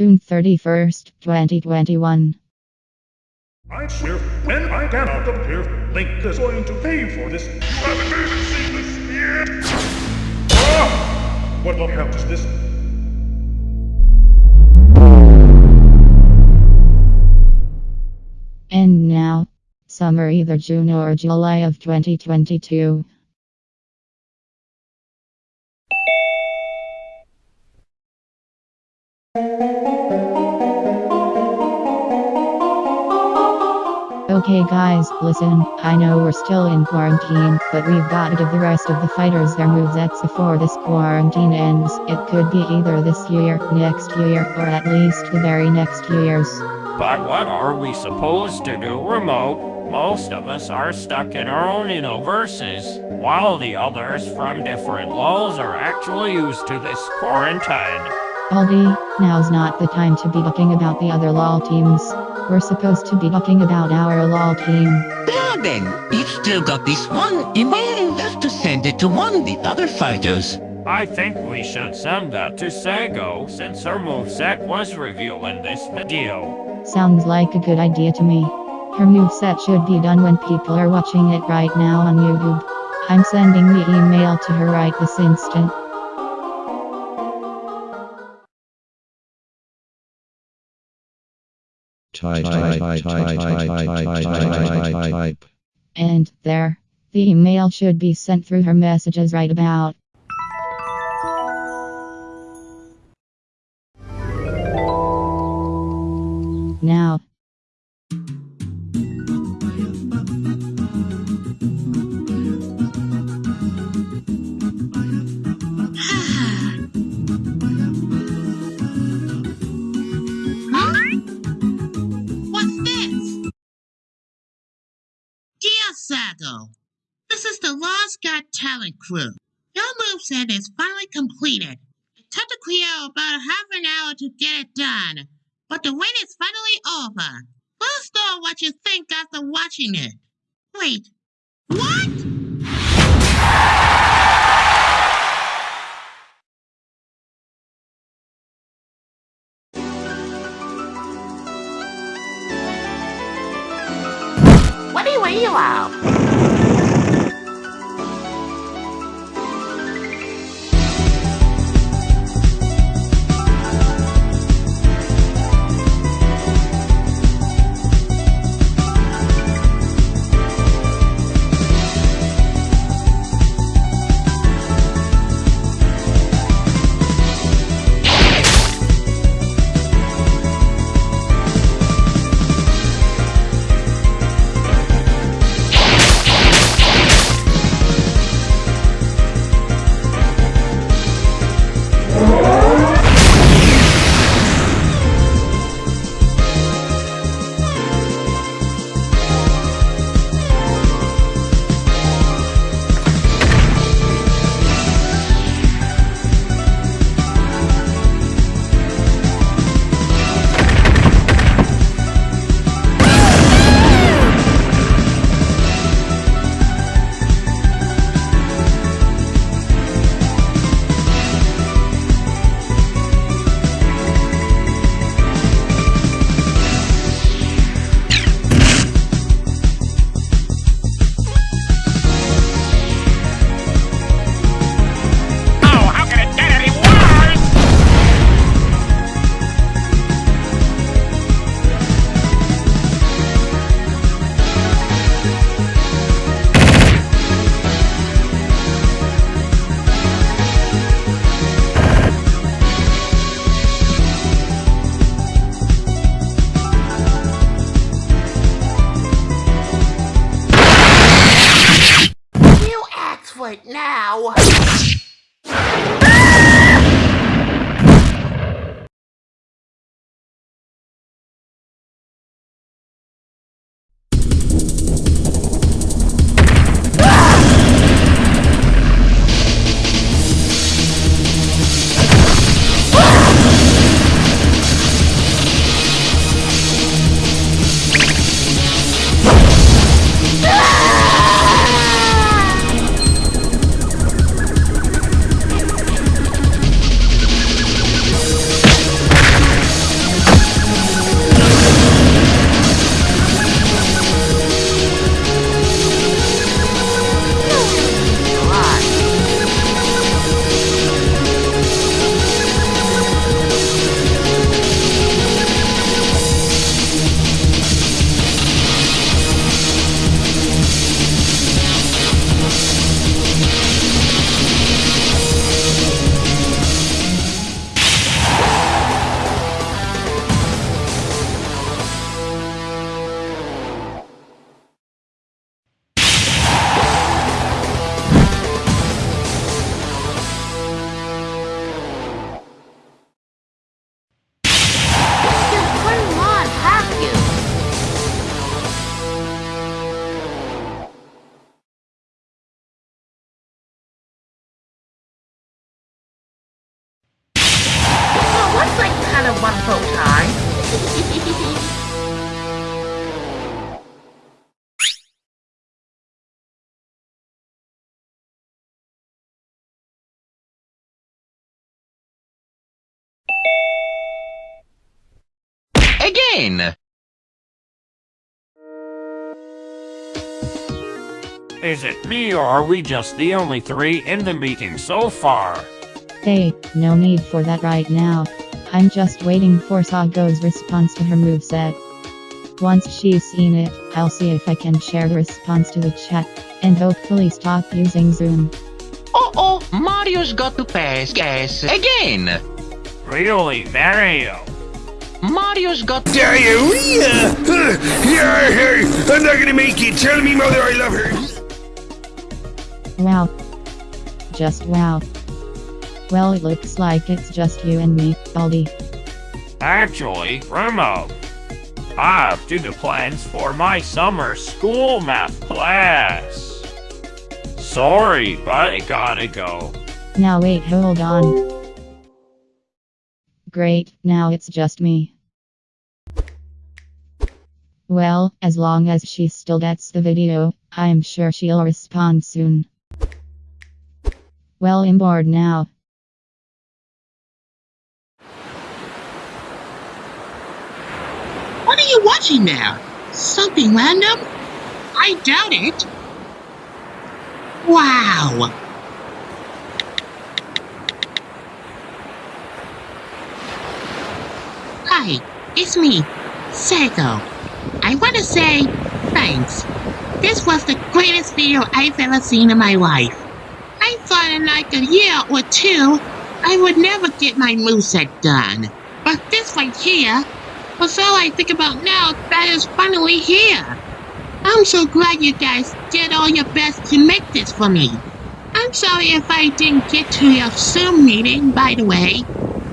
June 31st, 2021. I swear, when I cannot appear, Link is going to pay for this. You haven't even seen this yet! Ah! What the hell is this? And now, summer either June or July of 2022. Okay guys, listen, I know we're still in quarantine, but we've got to give the rest of the fighters their movesets before this quarantine ends. It could be either this year, next year, or at least the very next years. But what are we supposed to do remote? Most of us are stuck in our own universes, while the others from different laws are actually used to this quarantine. Baldi, now's not the time to be talking about the other LOL teams. We're supposed to be talking about our LOL team. Now then, you've still got this one email left to send it to one of the other fighters. I think we should send that to Sago, since her moveset was revealed in this video. Sounds like a good idea to me. Her moveset should be done when people are watching it right now on YouTube. I'm sending the email to her right this instant. type, and there. The email should be sent through her messages right about. Now, Sago, this is the Lost Got Talent crew. Your moveset is finally completed. It took the crew about half an hour to get it done, but the wait is finally over. Let us know what you think after watching it. Wait, what? What do you out? it now. Apple time. Again! Is it me or are we just the only three in the meeting so far? Hey, no need for that right now. I'm just waiting for Sago's response to her moveset. Once she's seen it, I'll see if I can share the response to the chat, and hopefully stop using Zoom. Oh oh, Mario's got to pass gas again! Really, Mario? Mario's got. Diarrhea! Yeah, hey, I'm not gonna make it. Tell me, mother, I love her. Wow. Just wow. Well, it looks like it's just you and me, Baldi. Actually, Remo, I have to do plans for my summer school math class. Sorry, but I gotta go. Now wait, hold on. Great, now it's just me. Well, as long as she still gets the video, I'm sure she'll respond soon. Well, I'm bored now. What are you watching now? Something random? I doubt it. Wow. Hi, it's me, Sago. I want to say thanks. This was the greatest video I've ever seen in my life. I thought in like a year or two, I would never get my moveset done. But this right here was all I think about now that is finally here. I'm so glad you guys did all your best to make this for me. I'm sorry if I didn't get to your Zoom meeting, by the way.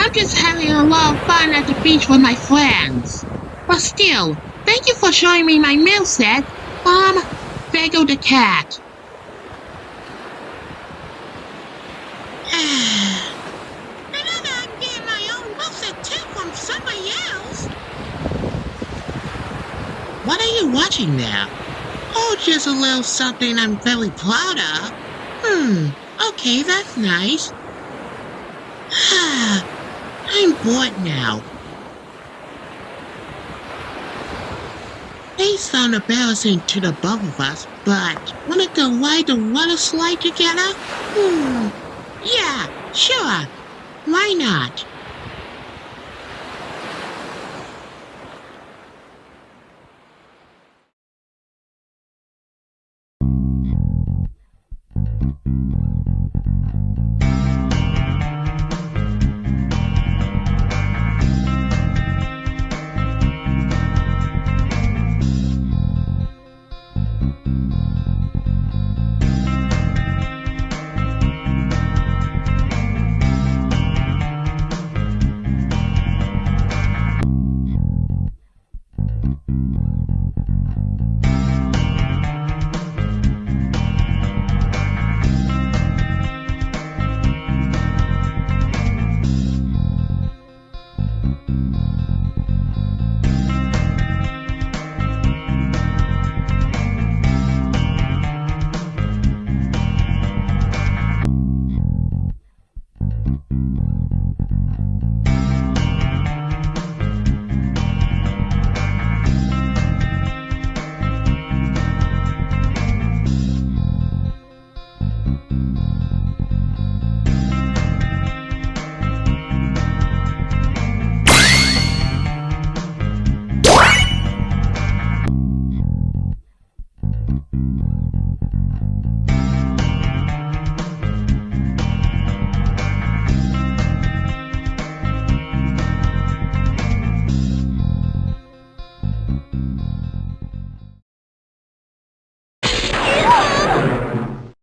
I'm just having a lot of fun at the beach with my friends. But still, thank you for showing me my meal set. Um, Fago the cat. Remember, I'm getting my own meal set too from somebody else. What now? Oh, just a little something I'm very proud of. Hmm, okay, that's nice. I'm bored now. May sound embarrassing to the both of us, but wanna go ride the water slide together? Hmm, yeah, sure. Why not?